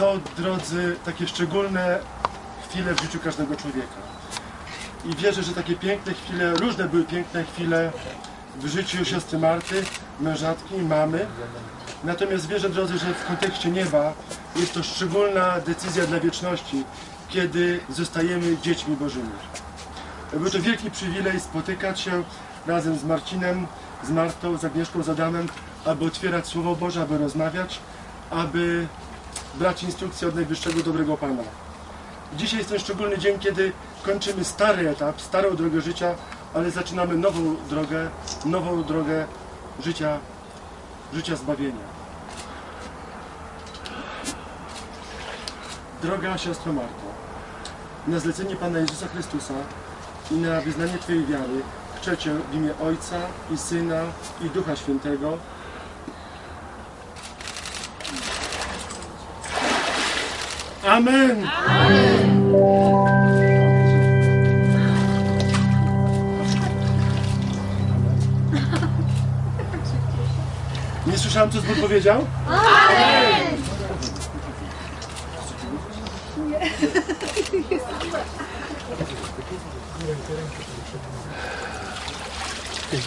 Są, drodzy, takie szczególne chwile w życiu każdego człowieka. I wierzę, że takie piękne chwile, różne były piękne chwile w życiu siostry Marty, mężatki, mamy. Natomiast wierzę, drodzy, że w kontekście nieba jest to szczególna decyzja dla wieczności, kiedy zostajemy dziećmi Bożymi. Był to wielki przywilej spotykać się razem z Marcinem, z Martą, z Agnieszką, z Adamem, aby otwierać Słowo Boże, aby rozmawiać, aby brać instrukcje od najwyższego dobrego Pana. Dzisiaj jest ten szczególny dzień, kiedy kończymy stary etap, starą drogę życia, ale zaczynamy nową drogę, nową drogę życia, życia zbawienia. Droga siostro Marto, na zlecenie Pana Jezusa Chrystusa i na wyznanie Twojej wiary chcę Cię w imię Ojca i Syna i Ducha Świętego Amen! Nie słyszałem, co Zbór powiedział? Они